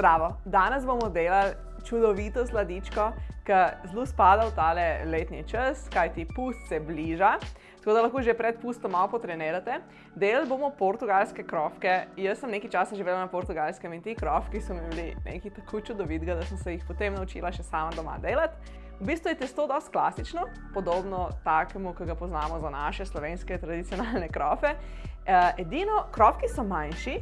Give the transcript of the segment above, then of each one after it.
Zdravo! Danes bomo delali čudovito sladičko, ki zelo spada v tale letni čas, kajti pust se bliža, tako da lahko že pred pustom malo potrenirate. Delali bomo portugalske krofke. Jaz sem nekaj časa živela na portugalskem in ti krofki so mi bili nekaj tako čudovitega, da sem se jih potem naučila še sama doma delati. V bistvu je testo dosti klasično, podobno takemu, ki ga poznamo za naše slovenske tradicionalne krofe. Edino, krofki so manjši,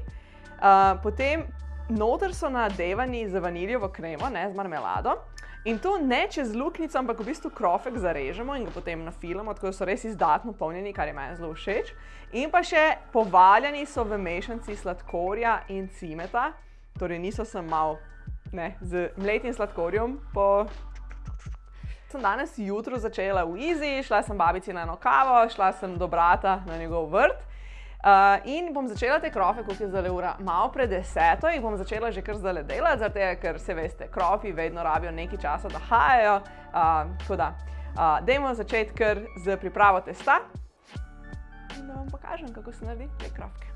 potem noter so nadevani z vaniljevo kremo, ne z marmelado. In to ne čez luknjico, ampak v bistvu krofek zarežemo in ga potem nafilamo, tako da so res izdatno polnjeni, kar je meni zelo všeč. In pa še povaljeni so v mešanci sladkorja in cimeta, torej niso samo malo, ne, z mletim sladkorjem po... Sem danes jutro začela v Izi, šla sem babici na eno kavo, šla sem do brata na njegov vrt. In bom začela te krofe, koliko je zdajle ura, malo pred deseto, jih bom začela že kar zdajle delati, tega, ker saj veste, krofi vedno rabijo nekaj časa, da hajajo. Tako da, dajmo začeti kar s pripravo testa. In da vam pokažem, kako se naredi te krofke.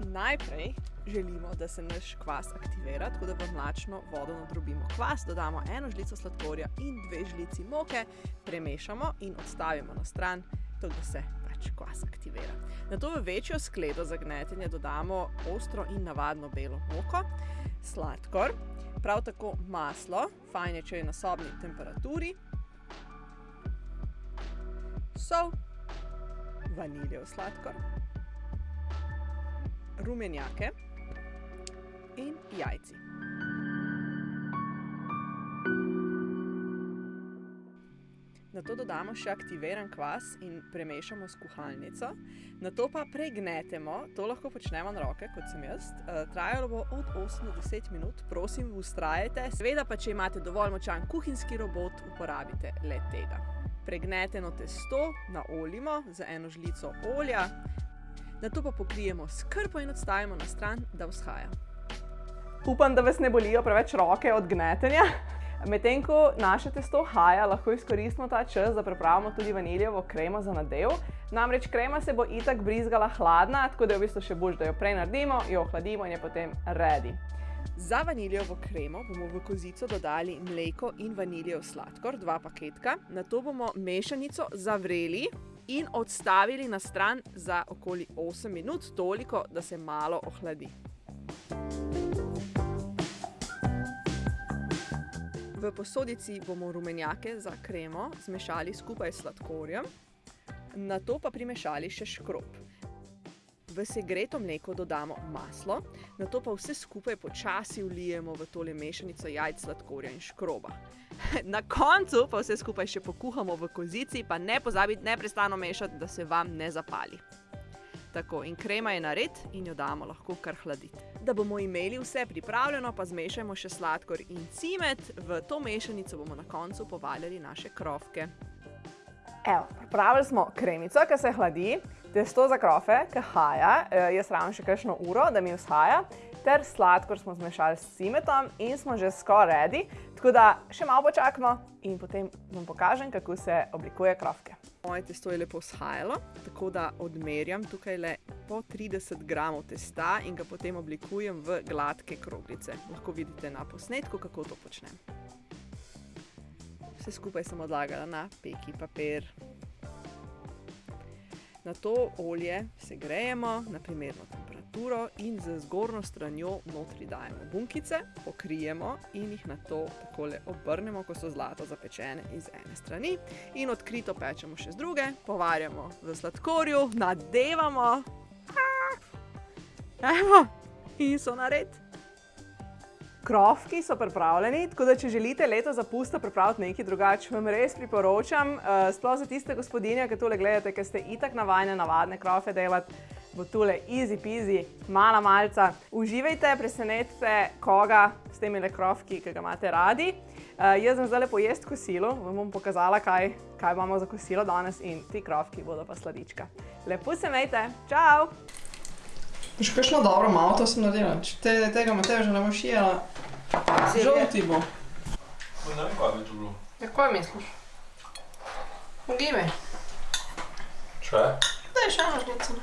Najprej želimo, da se naš kvas aktivira, tako da v mlačno vodo nadrobimo kvas, dodamo eno žlico sladkorja in dve žlici moke, premešamo in odstavimo na stran, tako da se pač kvas aktivira. Nato v večjo skledo za gnetenje dodamo ostro in navadno belo moko, sladkor, prav tako maslo, fajn je, če je na sobni temperaturi, sol, vaniljev sladkor, rumenjake in jajci. Nato dodamo še aktiviran kvas in premešamo s kuhalnico. Nato pa pregnetemo, to lahko počnemo na roke, kot sem jaz. Trajalo bo od osem do deset minut, prosim, vztrajajte. Seveda pa, če imate dovolj močan kuhinjski robot, uporabite le-tega. Pregneteno testo naoljimo z eno žlico olja, nato pa pokrijemo s krpo in odstavimo na stran, da vzhaja. Upam, da vas ne bolijo preveč roke od gnetenja. Medtem ko naše testo haja, lahko izkoristimo ta čas, da pripravimo tudi vaniljevo kremo za nadev. Namreč krema se bo itak brizgala hladna, tako da je v bistvu še boljše, da jo prej naredimo, jo ohladimo in je potem ready. Za vaniljevo kremo bomo v kozico dodali mleko in vaniljev sladkor, dva paketka. Nato bomo mešanico zavreli in odstavili na stran za okoli osem minut, toliko, da se malo ohladi. V posodici bomo rumenjake za kremo zmešali skupaj s sladkorjem, nato pa primešali še škrob. V segreto mleko dodamo maslo, nato pa vse skupaj počasi vlijemo v tole mešanico jajc, sladkorja in škroba. Na koncu pa vse skupaj še pokuhamo v kozici, pa ne pozabiti neprestano mešati, da se vam ne zapali. Tako, in krema je nared in jo damo lahko kar hladiti. Da bomo imeli vse pripravljeno, pa zmešajmo še sladkor in cimet, v to mešanico bomo na koncu povaljali naše krofke. Evo, pripravili smo kremico, ke se hladi, testo za krofe, ke haja, jaz rabim še kakšno uro, da mi vzhaja, ter sladkor smo zmešali s cimetom in smo že skoraj ready, tako da še malo počakamo in potem vam pokažem, kako se oblikuje krofke. Moje testo je lepo vzhajalo, tako da odmerjam tukajle po trideset gramov testa in ga potem oblikujem v gladke kroglice. Lahko vidite na posnetku, kako to počnem. Vse skupaj sem odlagala na peki papir. Nato olje segrejemo na primerno temperaturo in z zgornjo stranjo notri dajemo bunkice, pokrijemo in jih nato takole obrnemo, ko so zlato zapečene iz ene strani, in odkrito pečemo še z druge, povarjamo v sladkorju, nadevamo. Evo, in so nared. Krofki so pripravljeni, tako da če želite letos za pusto pripraviti nekaj drugače, vam res priporočam, sploh za tiste gospodinje, ke tole gledate, ke ste itak navajene navadne krofe delati, bo tule easy peasy, mala malica. Uživajte, presenetite koga s temile krofki, ke ga imate radi. Jaz grem zdajle pojesti kosilo, vam bom pokazala, kaj, kaj imamo za kosilo danes, in ti krofki bodo pa sladička. Lepo se imejte, čao! Boš kakšno dobro malto sem naredila, če tega Matevža ne boš jedla, žal ti bo. ne vem, kaj bi to bilo. Ja, kaj misliš? Ugivaj. Še? Daj še eno žlico.